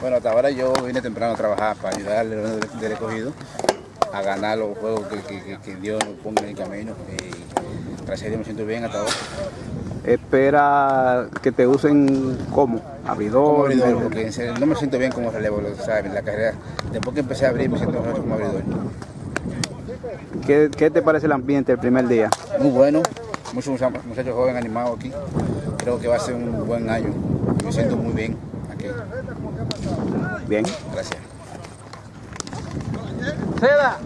Bueno, hasta ahora yo vine temprano a trabajar para ayudar al León del, escogido a ganar los juegos que, que- que- Dios nos ponga en el camino. Y gracias a Dios me siento bien hasta ahora. Espera que te usen como Como abridor. porque no me siento bien como relevo, lo sabes, en la carrera. Después que empecé a abrir me siento mejor como abridor. ¿Qué, qué te parece el ambiente el primer día? Muy bueno, muchos mucha- muchachos jóvenes animados aquí. Creo que va a ser un buen año. Me siento muy bien aquí. Bien. Gracias. Seda.